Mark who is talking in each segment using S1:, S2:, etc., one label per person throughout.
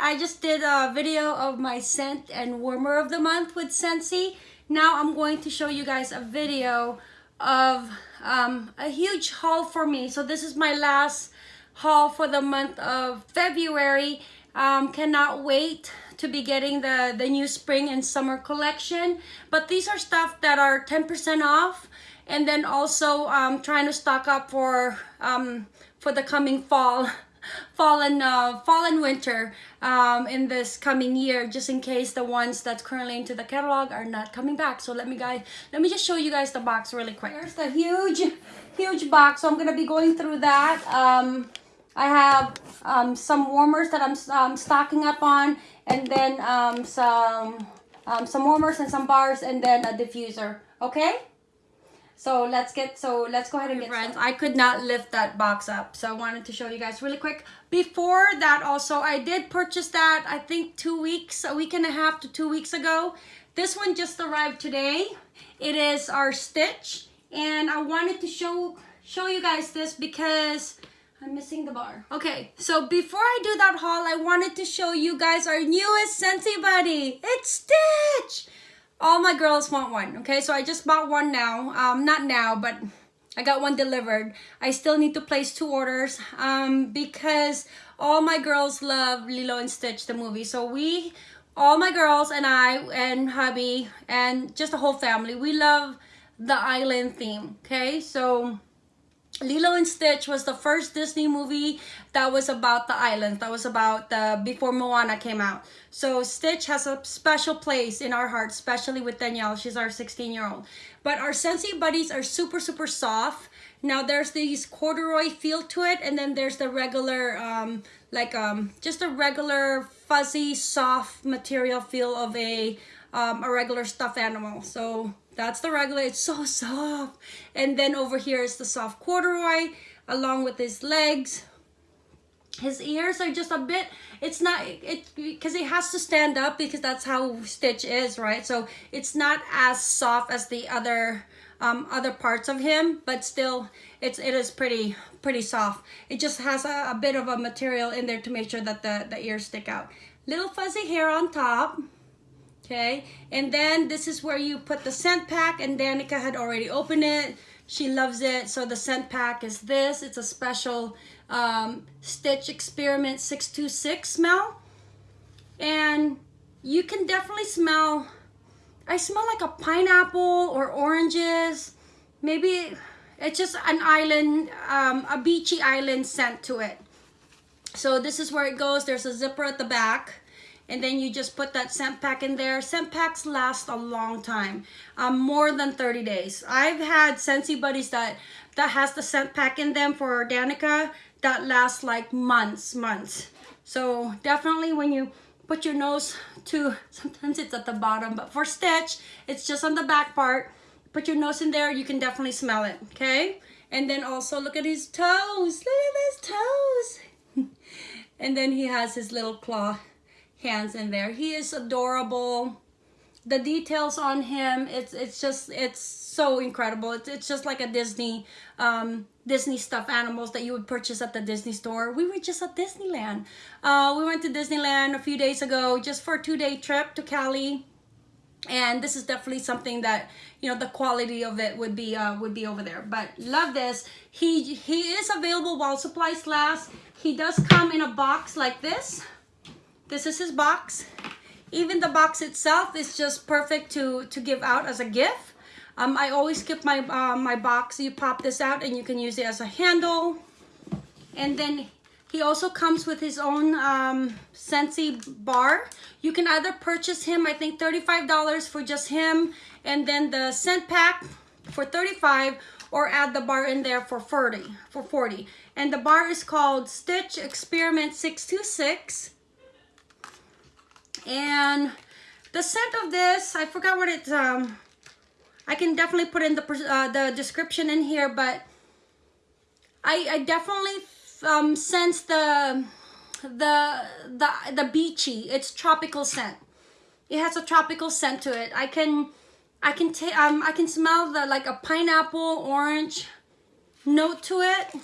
S1: I just did a video of my scent and warmer of the month with Scentsy. Now I'm going to show you guys a video of um, a huge haul for me. So this is my last haul for the month of February. Um, cannot wait to be getting the, the new spring and summer collection. But these are stuff that are 10% off. And then also um, trying to stock up for, um, for the coming fall fall and uh, fall and winter um, in this coming year just in case the ones that's currently into the catalog are not coming back. So let me guys let me just show you guys the box really quick. There's the huge huge box. So I'm gonna be going through that. Um, I have um, some warmers that I'm um, stocking up on and then um, some um, some warmers and some bars and then a diffuser. Okay so let's get, so let's go ahead and get friends. I could not lift that box up. So I wanted to show you guys really quick. Before that also, I did purchase that, I think two weeks, a week and a half to two weeks ago. This one just arrived today. It is our Stitch. And I wanted to show, show you guys this because I'm missing the bar. Okay, so before I do that haul, I wanted to show you guys our newest Scentsy Buddy. It's Stitch! All my girls want one okay? So i just bought one now. Um not now but i got one delivered. I still need to place two orders um because all my girls love lilo and stitch the movie. So we all my girls and i and hubby and just the whole family we love the island theme okay? So Lilo and Stitch was the first Disney movie that was about the islands. That was about the before Moana came out. So Stitch has a special place in our hearts, especially with Danielle. She's our 16 year old. But our Scentsy buddies are super, super soft. Now there's these corduroy feel to it, and then there's the regular, um, like um, just a regular fuzzy, soft material feel of a um, a regular stuffed animal. So that's the regular, it's so soft. And then over here is the soft corduroy along with his legs. His ears are just a bit, it's not, it because he has to stand up because that's how Stitch is, right? So it's not as soft as the other um, other parts of him, but still it's it is pretty pretty soft. It just has a, a bit of a material in there to make sure that the, the ears stick out. Little fuzzy hair on top okay? And then this is where you put the scent pack and Danica had already opened it. She loves it. So the scent pack is this. It's a special um, Stitch Experiment 626 smell. And you can definitely smell I smell like a pineapple or oranges. Maybe it's just an island um, a beachy island scent to it. So this is where it goes. There's a zipper at the back and then you just put that scent pack in there. Scent packs last a long time, um, more than 30 days. I've had Scentsy Buddies that, that has the scent pack in them for Danica that lasts like months, months. So definitely when you put your nose to, sometimes it's at the bottom, but for Stitch, it's just on the back part. Put your nose in there, you can definitely smell it, okay? And then also look at his toes, look at his toes. and then he has his little claw hands in there. He is adorable. The details on him, it's it's just it's so incredible. It's it's just like a Disney um, Disney stuffed animals that you would purchase at the Disney store. We were just at Disneyland. Uh, we went to Disneyland a few days ago just for a two-day trip to Cali. And this is definitely something that, you know, the quality of it would be uh, would be over there. But love this. He, he is available while supplies last. He does come in a box like this. This is his box. Even the box itself is just perfect to, to give out as a gift. Um, I always keep my, uh, my box. You pop this out and you can use it as a handle. And then he also comes with his own um, Scentsy bar. You can either purchase him, I think $35 for just him, and then the scent pack for 35 or add the bar in there for 40. For 40. And the bar is called Stitch Experiment 626. And the scent of this, I forgot what it's, um, I can definitely put in the, uh, the description in here, but I, I definitely um, sense the, the, the, the beachy, it's tropical scent. It has a tropical scent to it. I can, I can take, um, I can smell the, like a pineapple, orange note to it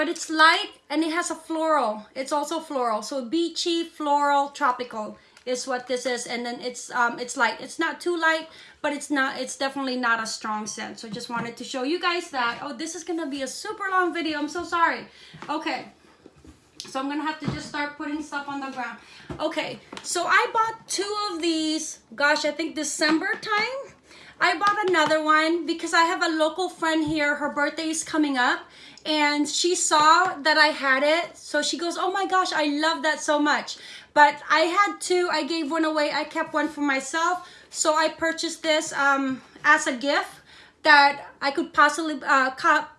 S1: but it's light and it has a floral. It's also floral. So beachy, floral, tropical is what this is. And then it's um, it's light. It's not too light, but it's not. It's definitely not a strong scent. So I just wanted to show you guys that. Oh, this is gonna be a super long video. I'm so sorry. Okay. So I'm gonna have to just start putting stuff on the ground. Okay, so I bought two of these, gosh, I think December time. I bought another one because I have a local friend here. Her birthday is coming up and she saw that I had it. So she goes, oh my gosh, I love that so much. But I had two, I gave one away. I kept one for myself. So I purchased this um, as a gift that I could possibly uh,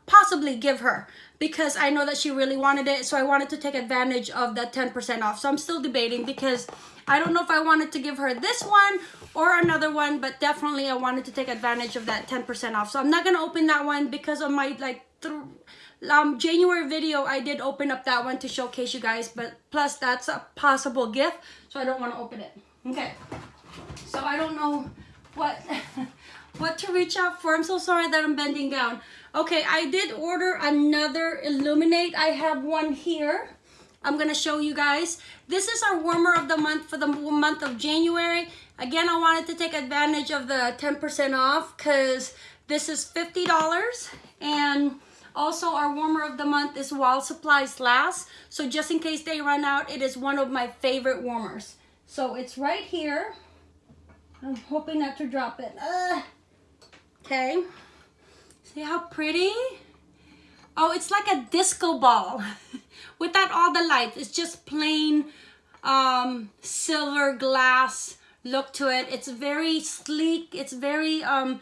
S1: possibly give her because I know that she really wanted it. So I wanted to take advantage of that 10% off. So I'm still debating because I don't know if I wanted to give her this one or another one, but definitely I wanted to take advantage of that 10% off. So I'm not going to open that one because of my like um, January video, I did open up that one to showcase you guys, but plus that's a possible gift, so I don't want to open it. Okay, so I don't know what what to reach out for. I'm so sorry that I'm bending down. Okay, I did order another Illuminate. I have one here. I'm gonna show you guys. This is our warmer of the month for the month of January. Again, I wanted to take advantage of the 10% off because this is $50 and also our warmer of the month is while supplies last. So just in case they run out, it is one of my favorite warmers. So it's right here. I'm hoping not to drop it. Uh, okay. See how pretty? Oh, it's like a disco ball without all the lights. It's just plain um, silver glass look to it. It's very sleek. It's very um,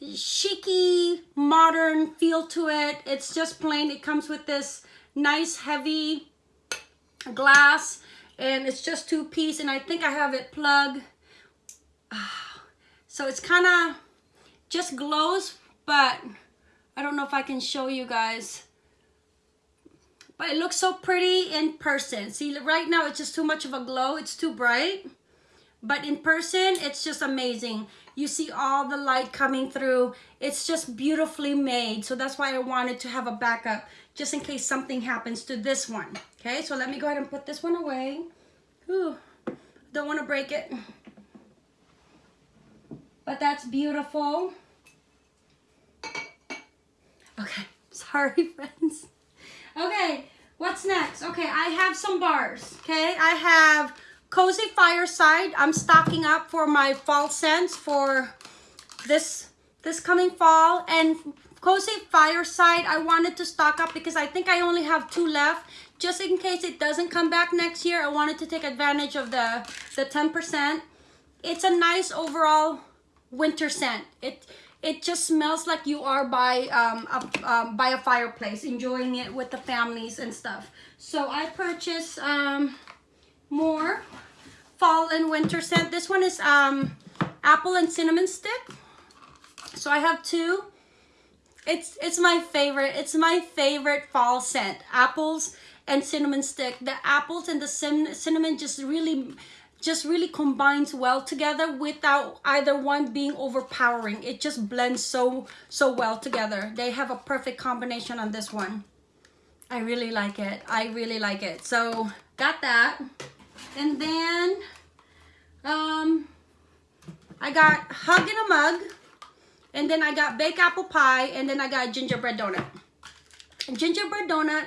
S1: chicy, modern feel to it. It's just plain. It comes with this nice heavy glass and it's just two piece and I think I have it plugged. Ah, so it's kind of just glows, but I don't know if I can show you guys. But it looks so pretty in person. See, right now it's just too much of a glow. It's too bright. But in person, it's just amazing. You see all the light coming through. It's just beautifully made. So that's why I wanted to have a backup just in case something happens to this one. Okay, so let me go ahead and put this one away. Ooh, don't want to break it. But that's beautiful. Okay, sorry friends. Okay, what's next? Okay, I have some bars, okay? I have Cozy Fireside. I'm stocking up for my fall scents for this this coming fall. And Cozy Fireside, I wanted to stock up because I think I only have two left. Just in case it doesn't come back next year, I wanted to take advantage of the, the 10%. It's a nice overall winter scent. It it just smells like you are by um, a, um, by a fireplace, enjoying it with the families and stuff. So I purchased um, more fall and winter scent. This one is um, apple and cinnamon stick. So I have two. It's it's my favorite. It's my favorite fall scent. Apples and cinnamon stick. The apples and the cinnamon just really just really combines well together without either one being overpowering. It just blends so, so well together. They have a perfect combination on this one. I really like it. I really like it. So got that. And then um, I got Hug in a Mug. And then I got Baked Apple Pie. And then I got Gingerbread Donut. Gingerbread Donut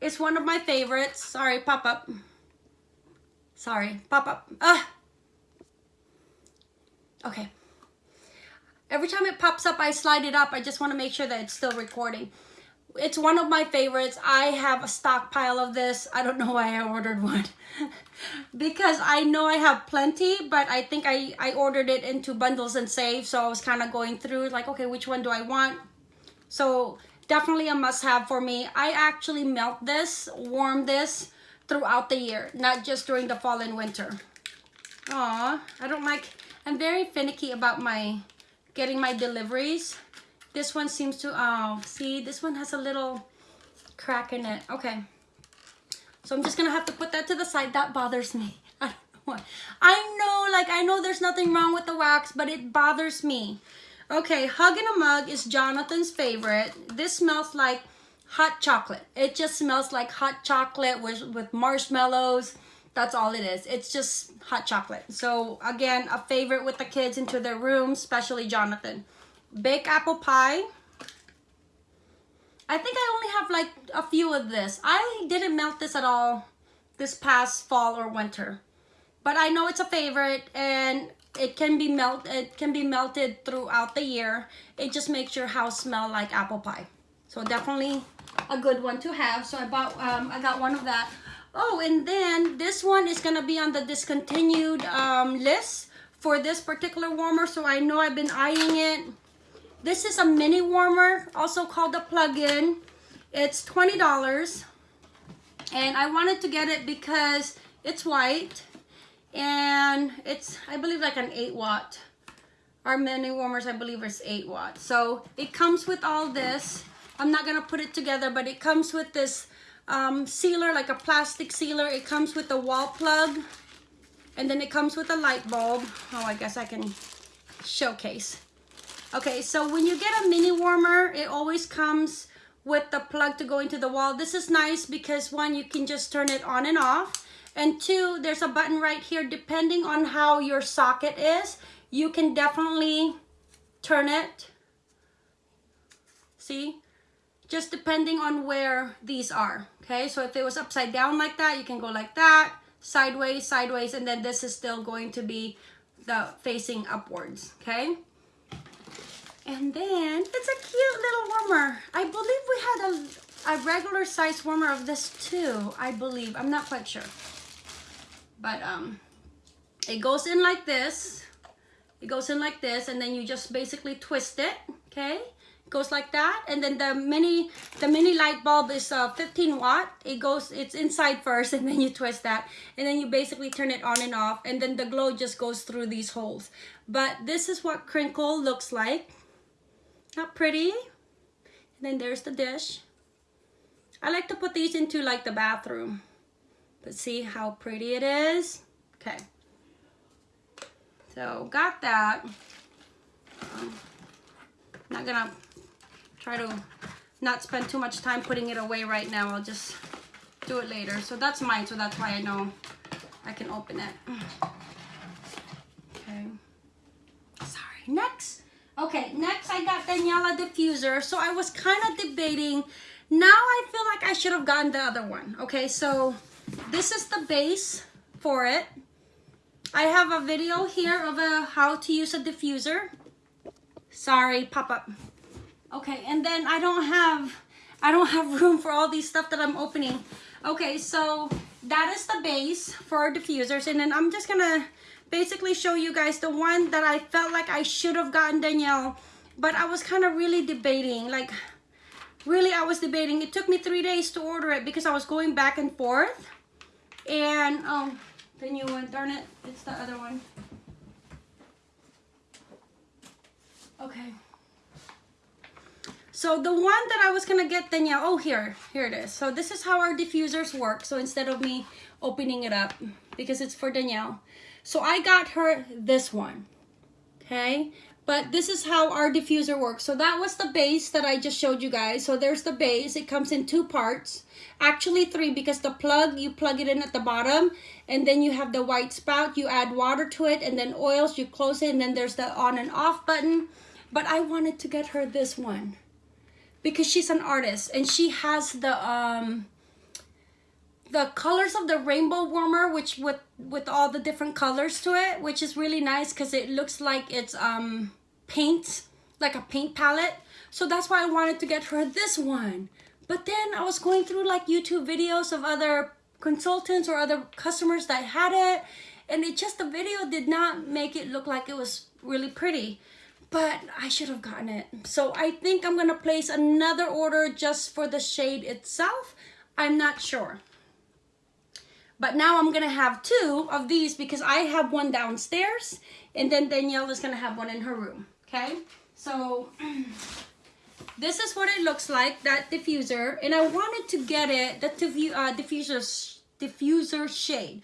S1: is one of my favorites. Sorry, pop up. Sorry, pop up. Ah. Okay. Every time it pops up, I slide it up. I just want to make sure that it's still recording. It's one of my favorites. I have a stockpile of this. I don't know why I ordered one. because I know I have plenty, but I think I, I ordered it into bundles and save. So I was kind of going through like, okay, which one do I want? So definitely a must have for me. I actually melt this, warm this, throughout the year, not just during the fall and winter. Aw, I don't like, I'm very finicky about my, getting my deliveries. This one seems to, oh, see, this one has a little crack in it. Okay. So I'm just gonna have to put that to the side. That bothers me. I don't know why. I know, like, I know there's nothing wrong with the wax, but it bothers me. Okay, Hug in a Mug is Jonathan's favorite. This smells like hot chocolate. It just smells like hot chocolate with, with marshmallows. That's all it is. It's just hot chocolate. So again, a favorite with the kids into their room, especially Jonathan. Baked apple pie. I think I only have like a few of this. I didn't melt this at all this past fall or winter. But I know it's a favorite and it can be melt it can be melted throughout the year. It just makes your house smell like apple pie. So definitely a good one to have. So I bought um, I got one of that. Oh, and then this one is gonna be on the discontinued um, list for this particular warmer. So I know I've been eyeing it. This is a mini warmer, also called a plug-in. It's $20. And I wanted to get it because it's white. And it's, I believe, like an 8 watt. Our mini warmers, I believe, is 8 watt. So it comes with all this. I'm not going to put it together, but it comes with this um, sealer, like a plastic sealer. It comes with a wall plug. And then it comes with a light bulb. Oh, I guess I can showcase. Okay, so when you get a mini warmer, it always comes with the plug to go into the wall. This is nice because one, you can just turn it on and off. And two, there's a button right here. Depending on how your socket is, you can definitely turn it. See? just depending on where these are okay so if it was upside down like that you can go like that sideways sideways and then this is still going to be the facing upwards okay and then it's a cute little warmer. I believe we had a, a regular size warmer of this too I believe. I'm not quite sure. But um it goes in like this. It goes in like this and then you just basically twist it okay? Goes like that and then the mini the mini light bulb is uh, 15 watt. It goes it's inside first and then you twist that and then you basically turn it on and off and then the glow just goes through these holes. But this is what crinkle looks like not pretty and then there's the dish I like to put these into like the bathroom but see how pretty it is okay so got that um, not gonna try to not spend too much time putting it away right now. I'll just do it later. So that's mine, so that's why I know I can open it. Okay. Sorry. Next. Okay, next I got Danielle a diffuser. So I was kind of debating. Now I feel like I should have gotten the other one. Okay, so this is the base for it. I have a video here of a how to use a diffuser. Sorry, pop up. Okay, and then I don't have, I don't have room for all these stuff that I'm opening. Okay, so that is the base for our diffusers. And then I'm just gonna basically show you guys the one that I felt like I should have gotten Danielle. But I was kind of really debating, like really I was debating. It took me three days to order it because I was going back and forth. And, oh, the new one, darn it, it's the other one. Okay. So the one that I was gonna get Danielle, oh here, here it is. So this is how our diffusers work. So instead of me opening it up, because it's for Danielle. So I got her this one, okay? But this is how our diffuser works. So that was the base that I just showed you guys. So there's the base, it comes in two parts. Actually three, because the plug, you plug it in at the bottom, and then you have the white spout, you add water to it, and then oils, you close it, and then there's the on and off button. But I wanted to get her this one because she's an artist and she has the um the colors of the rainbow warmer which with with all the different colors to it which is really nice because it looks like it's um paint like a paint palette so that's why I wanted to get her this one but then I was going through like YouTube videos of other consultants or other customers that had it and it just the video did not make it look like it was really pretty but I should have gotten it. So I think I'm gonna place another order just for the shade itself. I'm not sure. But now I'm gonna have two of these because I have one downstairs and then Danielle is gonna have one in her room, okay? So this is what it looks like, that diffuser. And I wanted to get it, the diffu uh, diffuser, diffuser shade.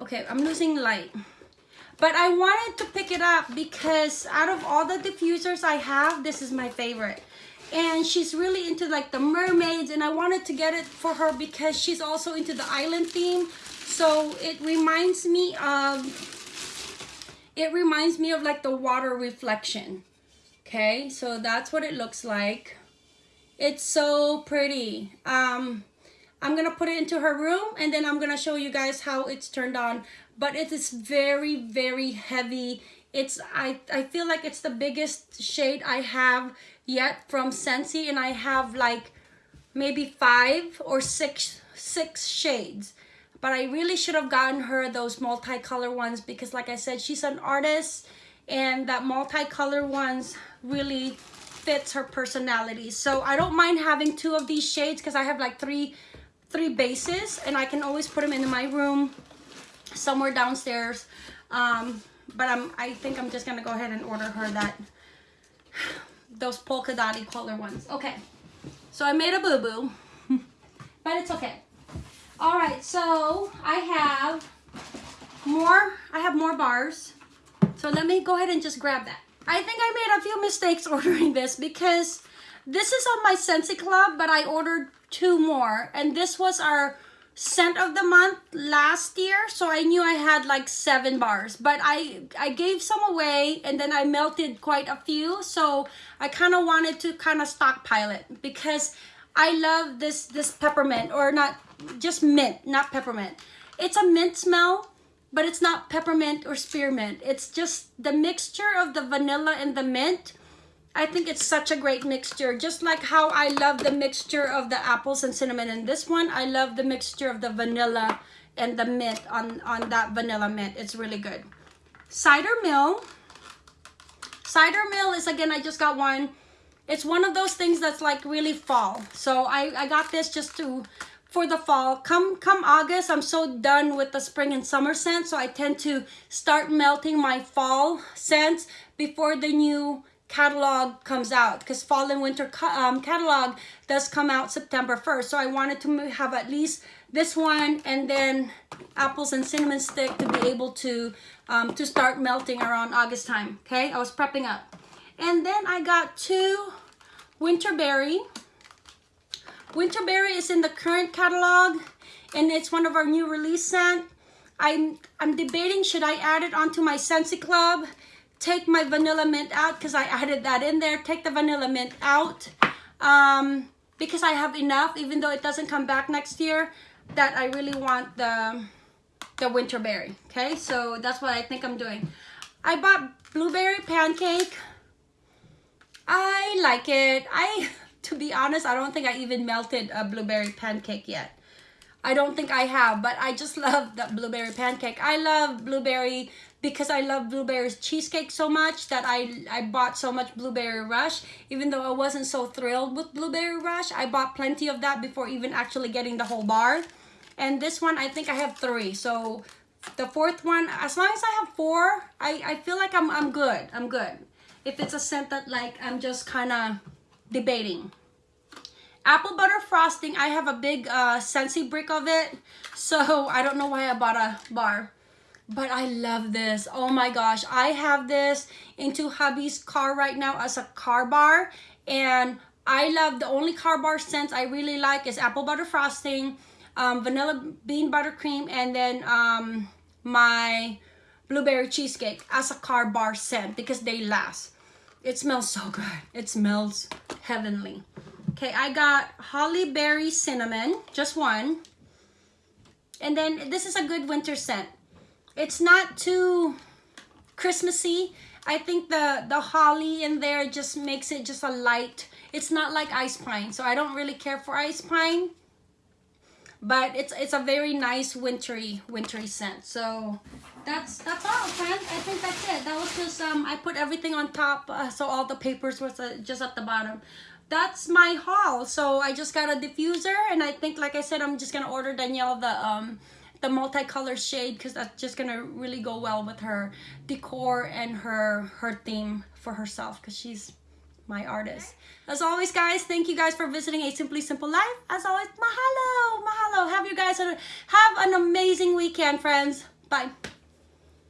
S1: Okay, I'm losing light. But I wanted to pick it up because out of all the diffusers I have, this is my favorite. And she's really into like the mermaids and I wanted to get it for her because she's also into the island theme. So it reminds me of it reminds me of like the water reflection. Okay? So that's what it looks like. It's so pretty. Um I'm gonna put it into her room and then I'm gonna show you guys how it's turned on. But it is very very heavy. It's I, I feel like it's the biggest shade I have yet from Scentsy and I have like maybe five or six six shades. But I really should have gotten her those multicolor ones because like I said she's an artist and that multicolor ones really fits her personality. So I don't mind having two of these shades because I have like three three bases and I can always put them in my room somewhere downstairs. Um, but I'm I think I'm just gonna go ahead and order her that those polka dotty color ones. Okay. So I made a boo-boo but it's okay. All right so I have more I have more bars. So let me go ahead and just grab that. I think I made a few mistakes ordering this because this is on my Scentsy Club but I ordered two more and this was our scent of the month last year so I knew I had like seven bars. But I I gave some away and then I melted quite a few so I kind of wanted to kind of stockpile it because I love this this peppermint or not just mint not peppermint. It's a mint smell but it's not peppermint or spearmint. It's just the mixture of the vanilla and the mint I think it's such a great mixture. Just like how I love the mixture of the apples and cinnamon in this one, I love the mixture of the vanilla and the mint on, on that vanilla mint. It's really good. Cider Mill. Cider Mill is, again, I just got one. It's one of those things that's like really fall. So I, I got this just to for the fall. Come come August, I'm so done with the spring and summer scents. So I tend to start melting my fall scents before the new catalog comes out because fall and winter um, catalog does come out September 1st. So I wanted to have at least this one and then apples and cinnamon stick to be able to um, to start melting around August time. Okay, I was prepping up. And then I got two Winterberry. Winterberry is in the current catalog and it's one of our new release scent. I'm, I'm debating should I add it onto my Scentsy Club take my vanilla mint out because I added that in there. Take the vanilla mint out um, because I have enough, even though it doesn't come back next year, that I really want the, the winter berry. Okay, so that's what I think I'm doing. I bought blueberry pancake. I like it. I, to be honest, I don't think I even melted a blueberry pancake yet. I don't think I have, but I just love that blueberry pancake. I love blueberry because I love blueberries cheesecake so much that I, I bought so much blueberry rush. Even though I wasn't so thrilled with blueberry rush, I bought plenty of that before even actually getting the whole bar. And this one, I think I have three. So the fourth one, as long as I have four, I, I feel like I'm, I'm good. I'm good. If it's a scent that like I'm just kind of debating. Apple butter frosting, I have a big uh, Scentsy brick of it. So I don't know why I bought a bar but I love this. Oh my gosh, I have this into hubby's car right now as a car bar and I love the only car bar scents I really like is apple butter frosting, um, vanilla bean buttercream, and then um, my blueberry cheesecake as a car bar scent because they last. It smells so good. It smells heavenly. Okay, I got holly berry cinnamon, just one. And then this is a good winter scent it's not too Christmassy. I think the, the holly in there just makes it just a light. It's not like ice pine, so I don't really care for ice pine. But it's it's a very nice wintry wintry scent. So that's that's all, friends. I think that's it. That was just um I put everything on top, uh, so all the papers was uh, just at the bottom. That's my haul. So I just got a diffuser, and I think, like I said, I'm just gonna order Danielle the um the multicolor shade because that's just gonna really go well with her decor and her her theme for herself because she's my artist. As always, guys, thank you guys for visiting A Simply Simple Life. As always, mahalo, mahalo. Have you guys have an amazing weekend, friends. Bye.